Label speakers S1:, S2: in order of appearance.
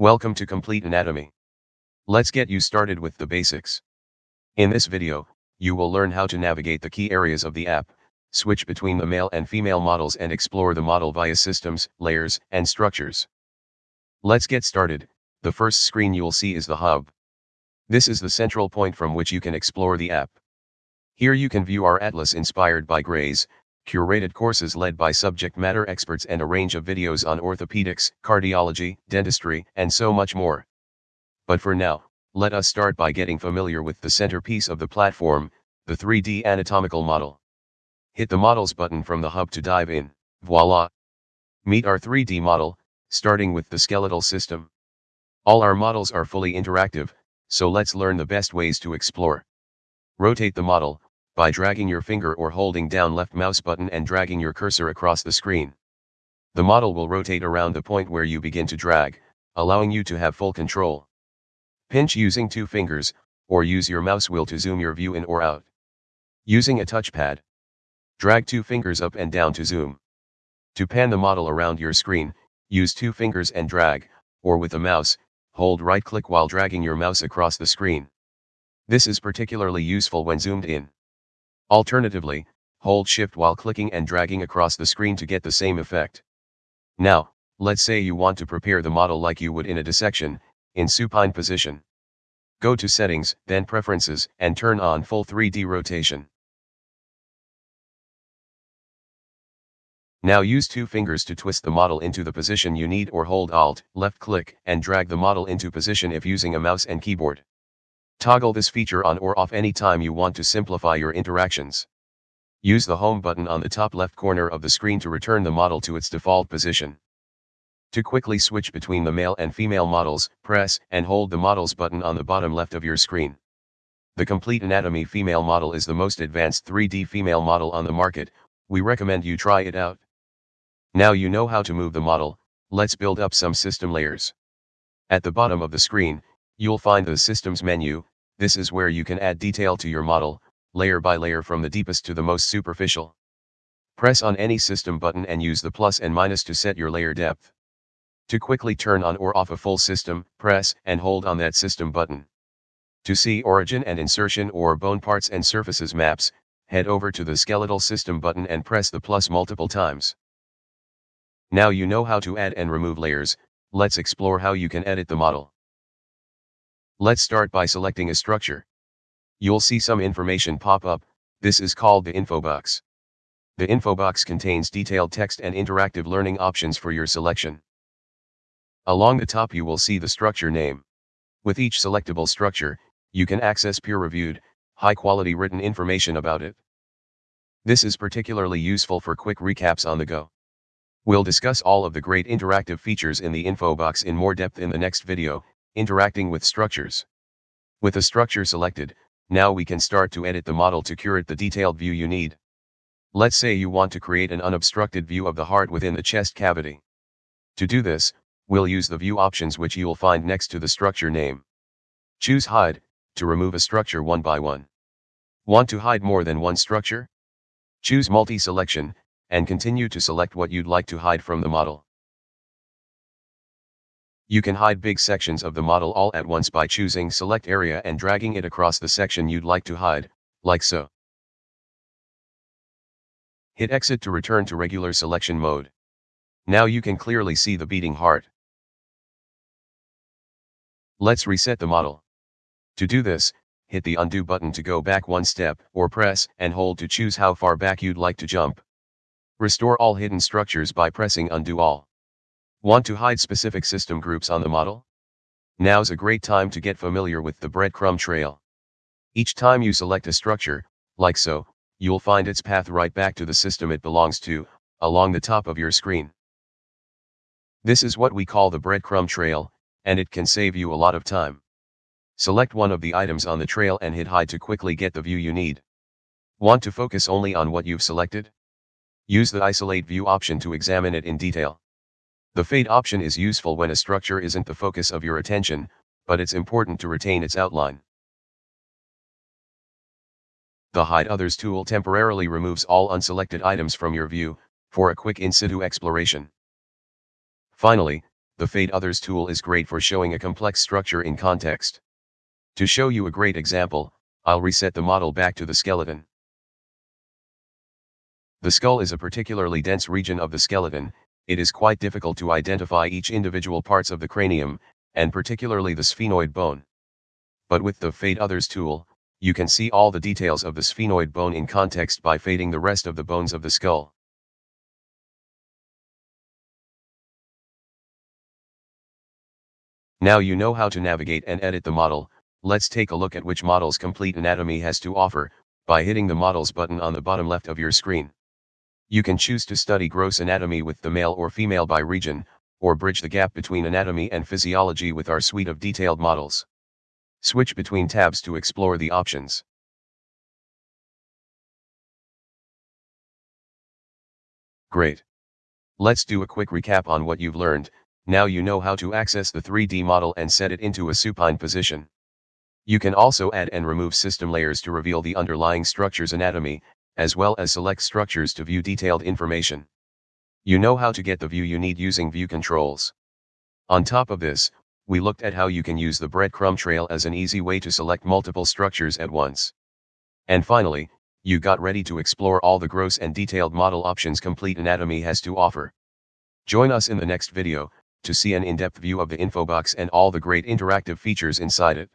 S1: Welcome to Complete Anatomy. Let's get you started with the basics. In this video, you will learn how to navigate the key areas of the app, switch between the male and female models and explore the model via systems, layers, and structures. Let's get started, the first screen you'll see is the hub. This is the central point from which you can explore the app. Here you can view our atlas inspired by Gray's, curated courses led by subject matter experts and a range of videos on orthopedics, cardiology, dentistry, and so much more. But for now, let us start by getting familiar with the centerpiece of the platform, the 3D anatomical model. Hit the Models button from the hub to dive in, voila! Meet our 3D model, starting with the skeletal system. All our models are fully interactive, so let's learn the best ways to explore. Rotate the model, by dragging your finger or holding down left mouse button and dragging your cursor across the screen. The model will rotate around the point where you begin to drag, allowing you to have full control. Pinch using two fingers, or use your mouse wheel to zoom your view in or out. Using a touchpad. Drag two fingers up and down to zoom. To pan the model around your screen, use two fingers and drag, or with a mouse, hold right click while dragging your mouse across the screen. This is particularly useful when zoomed in. Alternatively, hold shift while clicking and dragging across the screen to get the same effect. Now, let's say you want to prepare the model like you would in a dissection, in supine position. Go to settings, then preferences, and turn on full 3D rotation. Now use two fingers to twist the model into the position you need or hold Alt, left click, and drag the model into position if using a mouse and keyboard. Toggle this feature on or off anytime you want to simplify your interactions. Use the Home button on the top left corner of the screen to return the model to its default position. To quickly switch between the male and female models, press and hold the Models button on the bottom left of your screen. The Complete Anatomy female model is the most advanced 3D female model on the market, we recommend you try it out. Now you know how to move the model, let's build up some system layers. At the bottom of the screen, You'll find the Systems menu, this is where you can add detail to your model, layer by layer from the deepest to the most superficial. Press on any system button and use the plus and minus to set your layer depth. To quickly turn on or off a full system, press and hold on that system button. To see origin and insertion or bone parts and surfaces maps, head over to the skeletal system button and press the plus multiple times. Now you know how to add and remove layers, let's explore how you can edit the model. Let's start by selecting a structure. You'll see some information pop up, this is called the info box. The info box contains detailed text and interactive learning options for your selection. Along the top you will see the structure name. With each selectable structure, you can access peer-reviewed, high-quality written information about it. This is particularly useful for quick recaps on the go. We'll discuss all of the great interactive features in the info box in more depth in the next video, Interacting with structures. With a structure selected, now we can start to edit the model to curate the detailed view you need. Let's say you want to create an unobstructed view of the heart within the chest cavity. To do this, we'll use the view options which you'll find next to the structure name. Choose Hide, to remove a structure one by one. Want to hide more than one structure? Choose Multi-Selection, and continue to select what you'd like to hide from the model. You can hide big sections of the model all at once by choosing Select Area and dragging it across the section you'd like to hide, like so. Hit Exit to return to regular selection mode. Now you can clearly see the beating heart. Let's reset the model. To do this, hit the Undo button to go back one step, or press and hold to choose how far back you'd like to jump. Restore all hidden structures by pressing Undo All. Want to hide specific system groups on the model? Now's a great time to get familiar with the breadcrumb trail. Each time you select a structure, like so, you'll find its path right back to the system it belongs to, along the top of your screen. This is what we call the breadcrumb trail, and it can save you a lot of time. Select one of the items on the trail and hit hide to quickly get the view you need. Want to focus only on what you've selected? Use the isolate view option to examine it in detail. The fade option is useful when a structure isn't the focus of your attention, but it's important to retain its outline. The Hide Others tool temporarily removes all unselected items from your view, for a quick in situ exploration. Finally, the Fade Others tool is great for showing a complex structure in context. To show you a great example, I'll reset the model back to the skeleton. The skull is a particularly dense region of the skeleton, it is quite difficult to identify each individual parts of the cranium, and particularly the sphenoid bone. But with the Fade Others tool, you can see all the details of the sphenoid bone in context by fading the rest of the bones of the skull. Now you know how to navigate and edit the model, let's take a look at which models Complete Anatomy has to offer, by hitting the Models button on the bottom left of your screen. You can choose to study gross anatomy with the male or female by region, or bridge the gap between anatomy and physiology with our suite of detailed models. Switch between tabs to explore the options. Great. Let's do a quick recap on what you've learned, now you know how to access the 3D model and set it into a supine position. You can also add and remove system layers to reveal the underlying structure's anatomy, as well as select structures to view detailed information. You know how to get the view you need using view controls. On top of this, we looked at how you can use the breadcrumb trail as an easy way to select multiple structures at once. And finally, you got ready to explore all the gross and detailed model options Complete Anatomy has to offer. Join us in the next video, to see an in-depth view of the info box and all the great interactive features inside it.